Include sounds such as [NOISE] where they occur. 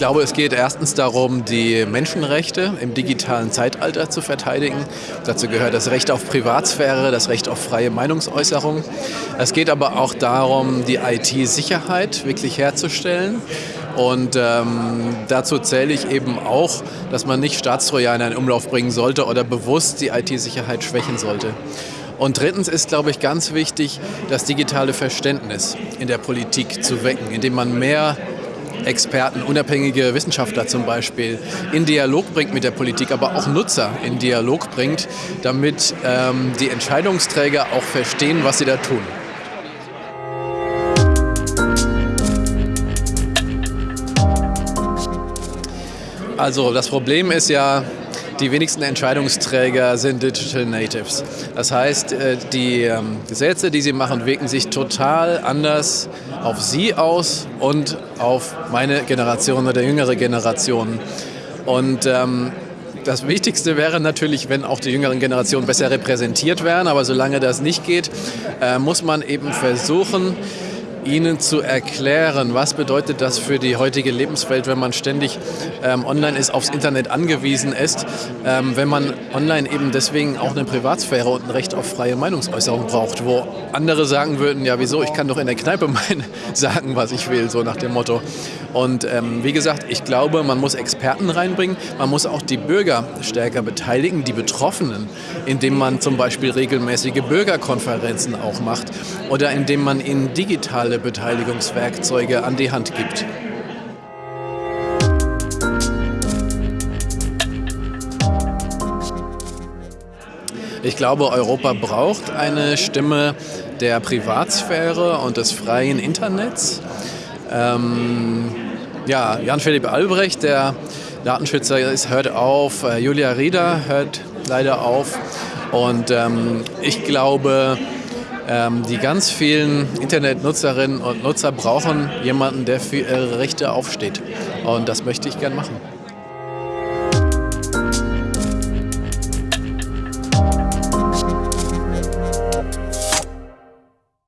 glaube, es geht erstens darum, die Menschenrechte im digitalen Zeitalter zu verteidigen. Dazu gehört das Recht auf Privatsphäre, das Recht auf freie Meinungsäußerung. Es geht aber auch darum, die IT-Sicherheit wirklich herzustellen. Und ähm, dazu zähle ich eben auch, dass man nicht Staatstrojaner in Umlauf bringen sollte oder bewusst die IT-Sicherheit schwächen sollte. Und drittens ist, glaube ich, ganz wichtig, das digitale Verständnis in der Politik zu wecken, indem man mehr Experten, unabhängige Wissenschaftler zum Beispiel, in Dialog bringt mit der Politik, aber auch Nutzer in Dialog bringt, damit ähm, die Entscheidungsträger auch verstehen, was sie da tun. Also das Problem ist ja, die wenigsten Entscheidungsträger sind Digital Natives. Das heißt, äh, die ähm, Gesetze, die sie machen, wirken sich total anders auf sie aus und auf meine Generation oder jüngere Generationen. Und ähm, das Wichtigste wäre natürlich, wenn auch die jüngeren Generationen besser repräsentiert wären. Aber solange das nicht geht, äh, muss man eben versuchen, Ihnen zu erklären, was bedeutet das für die heutige Lebenswelt, wenn man ständig ähm, online ist, aufs Internet angewiesen ist, ähm, wenn man online eben deswegen auch eine Privatsphäre und ein Recht auf freie Meinungsäußerung braucht, wo andere sagen würden, ja wieso, ich kann doch in der Kneipe [LAUGHS] mein, sagen, was ich will, so nach dem Motto. Und ähm, wie gesagt, ich glaube, man muss Experten reinbringen, man muss auch die Bürger stärker beteiligen, die Betroffenen, indem man zum Beispiel regelmäßige Bürgerkonferenzen auch macht oder indem man ihnen digital digitale Beteiligungswerkzeuge an die Hand gibt. Ich glaube, Europa braucht eine Stimme der Privatsphäre und des freien Internets. Ähm, ja, Jan-Philipp Albrecht, der Datenschützer, ist, hört auf. Äh, Julia Rieder hört leider auf. Und ähm, ich glaube, ähm, die ganz vielen Internetnutzerinnen und Nutzer brauchen jemanden, der für ihre Rechte aufsteht. Und das möchte ich gern machen.